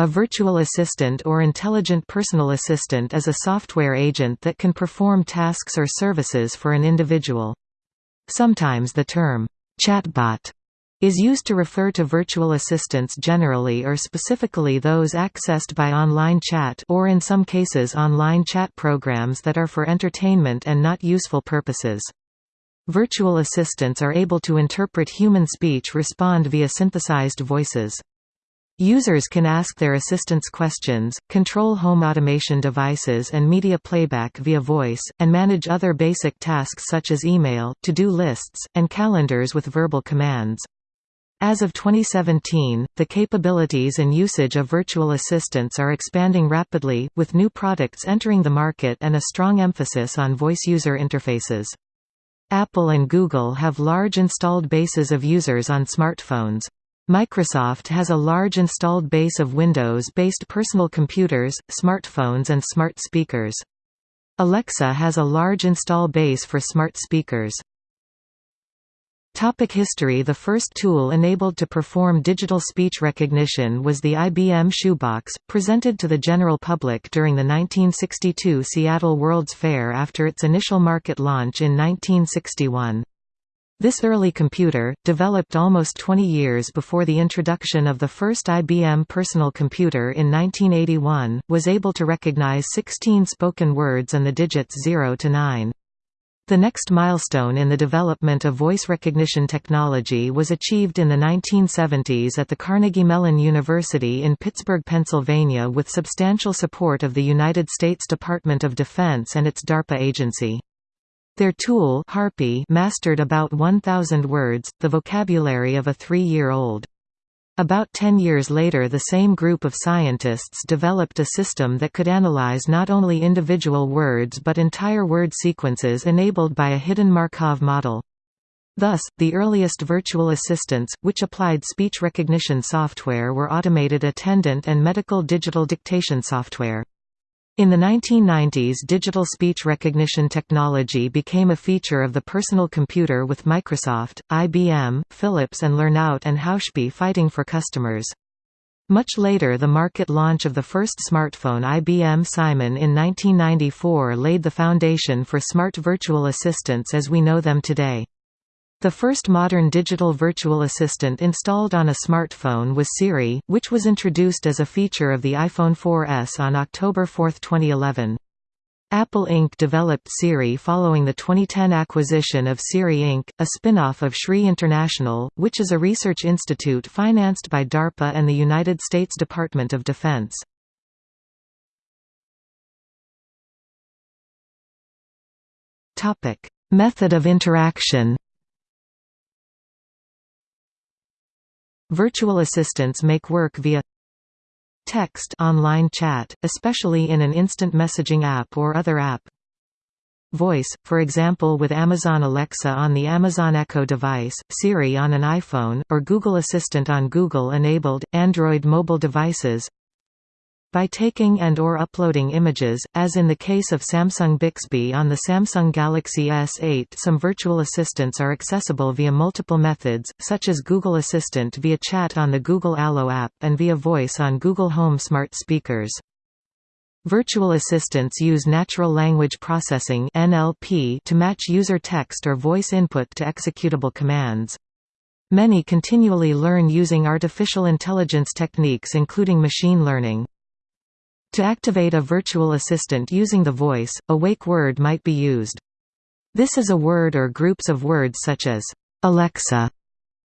A virtual assistant or intelligent personal assistant is a software agent that can perform tasks or services for an individual. Sometimes the term, chatbot, is used to refer to virtual assistants generally or specifically those accessed by online chat or in some cases online chat programs that are for entertainment and not useful purposes. Virtual assistants are able to interpret human speech respond via synthesized voices. Users can ask their assistants questions, control home automation devices and media playback via voice, and manage other basic tasks such as email, to-do lists, and calendars with verbal commands. As of 2017, the capabilities and usage of virtual assistants are expanding rapidly, with new products entering the market and a strong emphasis on voice user interfaces. Apple and Google have large installed bases of users on smartphones. Microsoft has a large installed base of Windows-based personal computers, smartphones and smart speakers. Alexa has a large install base for smart speakers. Topic history The first tool enabled to perform digital speech recognition was the IBM Shoebox, presented to the general public during the 1962 Seattle World's Fair after its initial market launch in 1961. This early computer, developed almost 20 years before the introduction of the first IBM personal computer in 1981, was able to recognize 16 spoken words and the digits 0 to 9. The next milestone in the development of voice recognition technology was achieved in the 1970s at the Carnegie Mellon University in Pittsburgh, Pennsylvania with substantial support of the United States Department of Defense and its DARPA agency. Their tool Harpy mastered about 1,000 words, the vocabulary of a three-year-old. About ten years later the same group of scientists developed a system that could analyze not only individual words but entire word sequences enabled by a hidden Markov model. Thus, the earliest virtual assistants, which applied speech recognition software were automated attendant and medical digital dictation software. In the 1990s digital speech recognition technology became a feature of the personal computer with Microsoft, IBM, Philips and Lernout and Hauspie fighting for customers. Much later the market launch of the first smartphone IBM Simon in 1994 laid the foundation for smart virtual assistants as we know them today. The first modern digital virtual assistant installed on a smartphone was Siri, which was introduced as a feature of the iPhone 4S on October 4, 2011. Apple Inc. developed Siri following the 2010 acquisition of Siri Inc., a spin-off of SRI International, which is a research institute financed by DARPA and the United States Department of Defense. Method of interaction Virtual assistants make work via text online chat, especially in an instant messaging app or other app. Voice, for example with Amazon Alexa on the Amazon Echo device, Siri on an iPhone, or Google Assistant on Google-enabled, Android mobile devices by taking and or uploading images, as in the case of Samsung Bixby on the Samsung Galaxy S8 some virtual assistants are accessible via multiple methods, such as Google Assistant via chat on the Google Allo app and via voice on Google Home smart speakers. Virtual assistants use natural language processing (NLP) to match user text or voice input to executable commands. Many continually learn using artificial intelligence techniques including machine learning. To activate a virtual assistant using the voice, a wake word might be used. This is a word or groups of words such as, Alexa,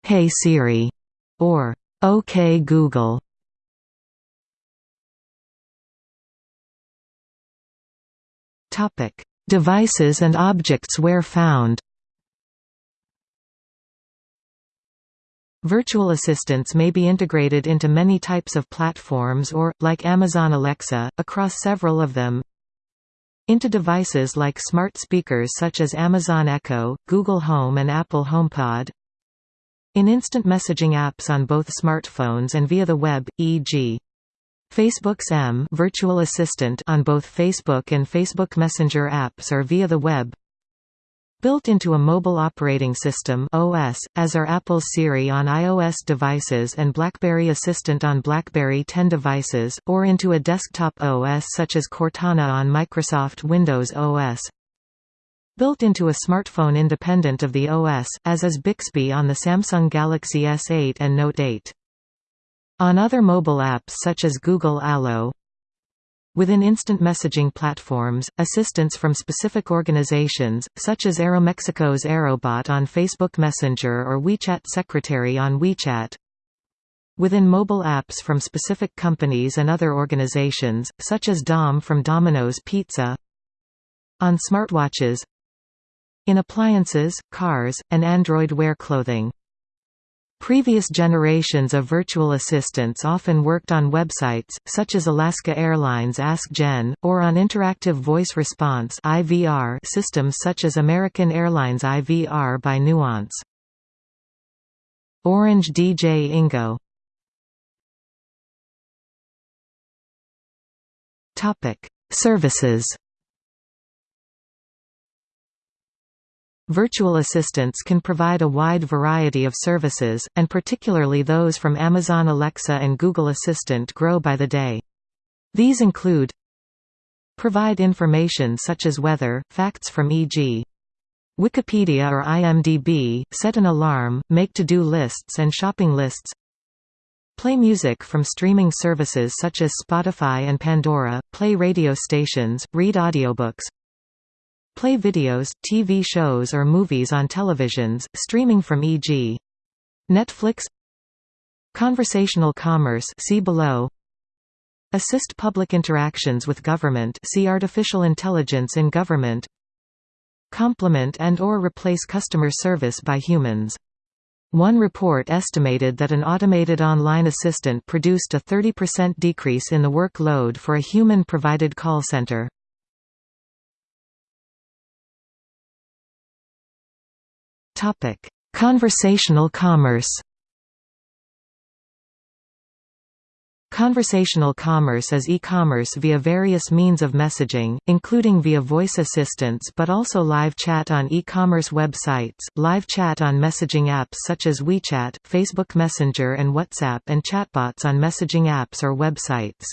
Hey Siri, or OK Google. Devices and objects where found Virtual assistants may be integrated into many types of platforms or, like Amazon Alexa, across several of them. Into devices like smart speakers such as Amazon Echo, Google Home and Apple HomePod. In instant messaging apps on both smartphones and via the web, e.g. Facebook's M virtual assistant on both Facebook and Facebook Messenger apps or via the web. Built into a mobile operating system OS, as are Apple's Siri on iOS devices and BlackBerry Assistant on BlackBerry 10 devices, or into a desktop OS such as Cortana on Microsoft Windows OS. Built into a smartphone independent of the OS, as is Bixby on the Samsung Galaxy S8 and Note 8. On other mobile apps such as Google Allo, Within instant messaging platforms, assistance from specific organizations, such as Aeromexico's Aerobot on Facebook Messenger or WeChat Secretary on WeChat. Within mobile apps from specific companies and other organizations, such as Dom from Domino's Pizza. On smartwatches. In appliances, cars, and Android Wear clothing. Previous generations of virtual assistants often worked on websites, such as Alaska Airlines Ask Jen, or on interactive voice response systems such as American Airlines IVR by Nuance. Orange DJ Ingo Services Virtual assistants can provide a wide variety of services, and particularly those from Amazon Alexa and Google Assistant grow by the day. These include Provide information such as weather, facts from e.g. Wikipedia or IMDb, set an alarm, make to-do lists and shopping lists Play music from streaming services such as Spotify and Pandora, play radio stations, read audiobooks Play videos, TV shows or movies on televisions, streaming from e.g. Netflix Conversational commerce see below Assist public interactions with government see Artificial intelligence in government Complement and or replace customer service by humans. One report estimated that an automated online assistant produced a 30% decrease in the workload for a human-provided call center. Topic: Conversational commerce. Conversational commerce is e-commerce via various means of messaging, including via voice assistants but also live chat on e-commerce websites, live chat on messaging apps such as WeChat, Facebook Messenger and WhatsApp and chatbots on messaging apps or websites.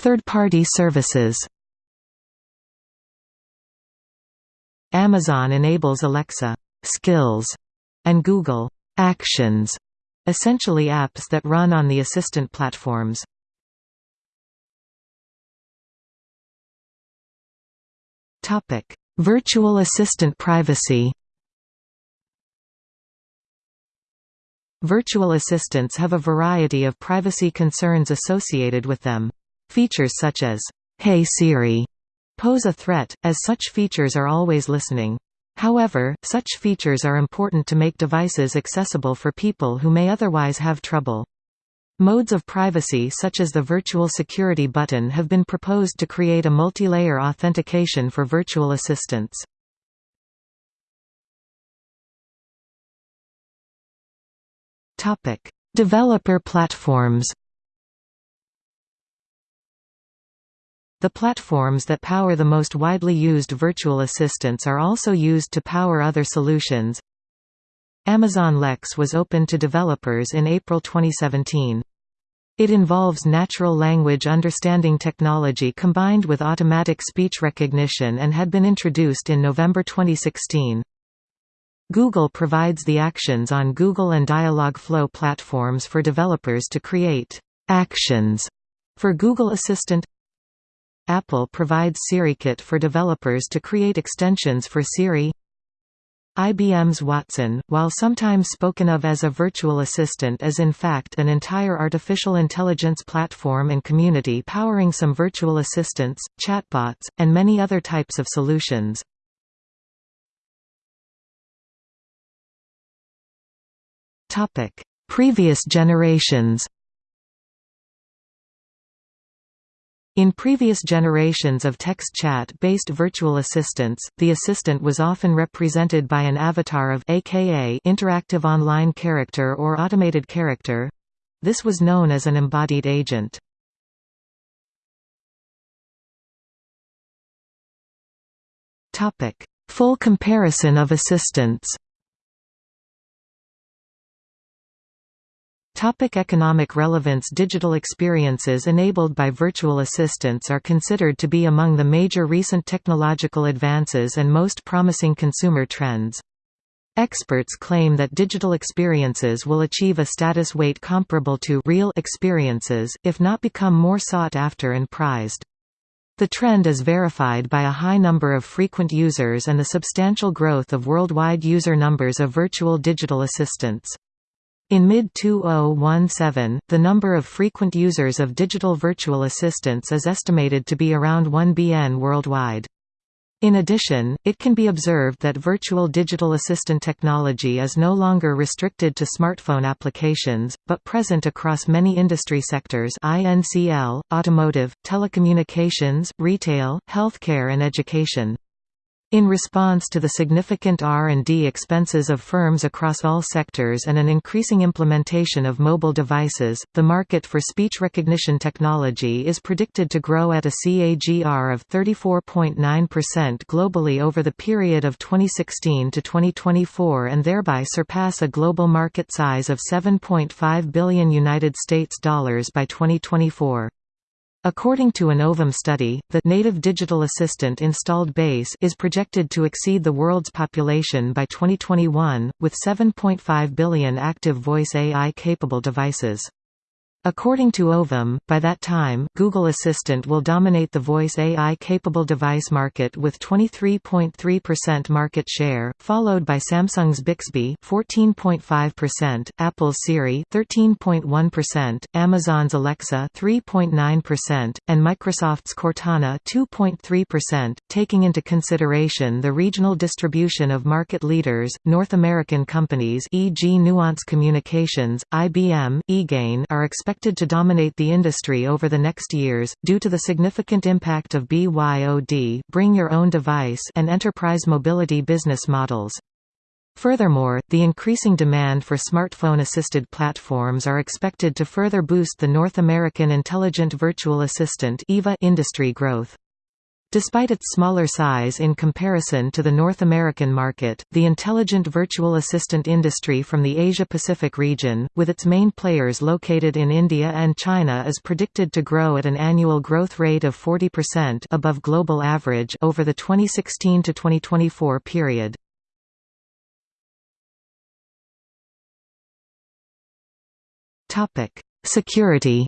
Third-party services Amazon enables Alexa skills and Google actions, essentially apps that run on the Assistant platforms. Topic: Virtual assistant privacy. Virtual assistants have a variety of privacy concerns associated with them. Features such as, Hey Siri, pose a threat, as such features are always listening. However, such features are important to make devices accessible for people who may otherwise have trouble. Modes of privacy such as the virtual security button have been proposed to create a multi-layer authentication for virtual assistants. Developer platforms The platforms that power the most widely used virtual assistants are also used to power other solutions. Amazon Lex was open to developers in April 2017. It involves natural language understanding technology combined with automatic speech recognition and had been introduced in November 2016. Google provides the Actions on Google and Dialogflow platforms for developers to create «actions» for Google Assistant Apple provides SiriKit for developers to create extensions for Siri. IBM's Watson, while sometimes spoken of as a virtual assistant is in fact an entire artificial intelligence platform and community powering some virtual assistants, chatbots, and many other types of solutions. Previous generations In previous generations of text chat-based virtual assistants, the assistant was often represented by an avatar of aka interactive online character or automated character. This was known as an embodied agent. Full comparison of assistants Topic economic relevance Digital experiences enabled by virtual assistants are considered to be among the major recent technological advances and most promising consumer trends. Experts claim that digital experiences will achieve a status weight comparable to real experiences, if not become more sought after and prized. The trend is verified by a high number of frequent users and the substantial growth of worldwide user numbers of virtual digital assistants. In mid-2017, the number of frequent users of digital virtual assistants is estimated to be around 1 BN worldwide. In addition, it can be observed that virtual digital assistant technology is no longer restricted to smartphone applications, but present across many industry sectors INCL, automotive, telecommunications, retail, healthcare and education. In response to the significant R&D expenses of firms across all sectors and an increasing implementation of mobile devices, the market for speech recognition technology is predicted to grow at a CAGR of 34.9% globally over the period of 2016 to 2024 and thereby surpass a global market size of 7.5 billion United States dollars by 2024. According to an Ovum study, the native digital assistant installed base is projected to exceed the world's population by 2021, with 7.5 billion active voice AI-capable devices. According to Ovum, by that time, Google Assistant will dominate the voice AI-capable device market with 23.3% market share, followed by Samsung's Bixby 14.5%, Apple's Siri 13.1%, Amazon's Alexa 3.9%, and Microsoft's Cortana 2.3%. Taking into consideration the regional distribution of market leaders, North American companies e.g. Nuance Communications, IBM, eGain are expected expected to dominate the industry over the next years, due to the significant impact of BYOD bring your own device and enterprise mobility business models. Furthermore, the increasing demand for smartphone-assisted platforms are expected to further boost the North American Intelligent Virtual Assistant industry growth. Despite its smaller size in comparison to the North American market, the intelligent virtual assistant industry from the Asia-Pacific region, with its main players located in India and China is predicted to grow at an annual growth rate of 40% above global average over the 2016 to 2024 period. Security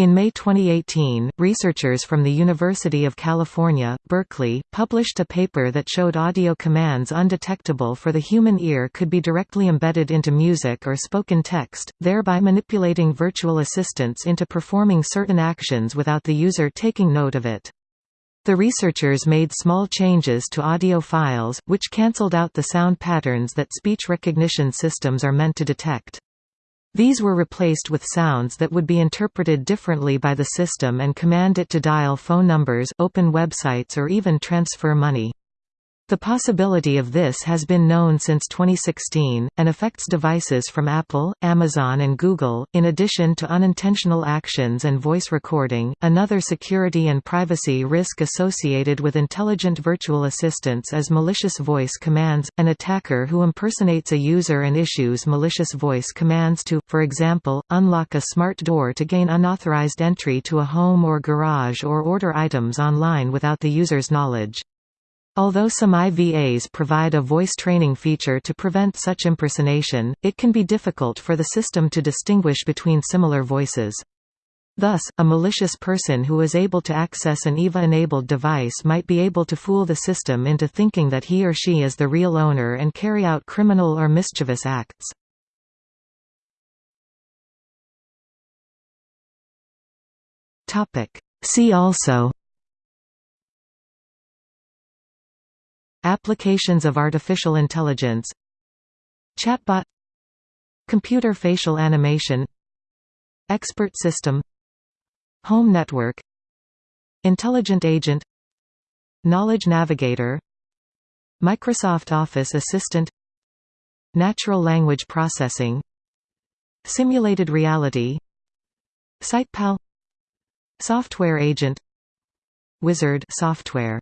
In May 2018, researchers from the University of California, Berkeley, published a paper that showed audio commands undetectable for the human ear could be directly embedded into music or spoken text, thereby manipulating virtual assistants into performing certain actions without the user taking note of it. The researchers made small changes to audio files, which cancelled out the sound patterns that speech recognition systems are meant to detect. These were replaced with sounds that would be interpreted differently by the system and command it to dial phone numbers, open websites or even transfer money. The possibility of this has been known since 2016, and affects devices from Apple, Amazon, and Google. In addition to unintentional actions and voice recording, another security and privacy risk associated with intelligent virtual assistants is malicious voice commands. An attacker who impersonates a user and issues malicious voice commands to, for example, unlock a smart door to gain unauthorized entry to a home or garage or order items online without the user's knowledge. Although some IVAs provide a voice training feature to prevent such impersonation, it can be difficult for the system to distinguish between similar voices. Thus, a malicious person who is able to access an IVA-enabled device might be able to fool the system into thinking that he or she is the real owner and carry out criminal or mischievous acts. See also Applications of artificial intelligence Chatbot Computer facial animation Expert system Home network Intelligent agent Knowledge navigator Microsoft Office Assistant Natural language processing Simulated reality SitePal Software agent Wizard software.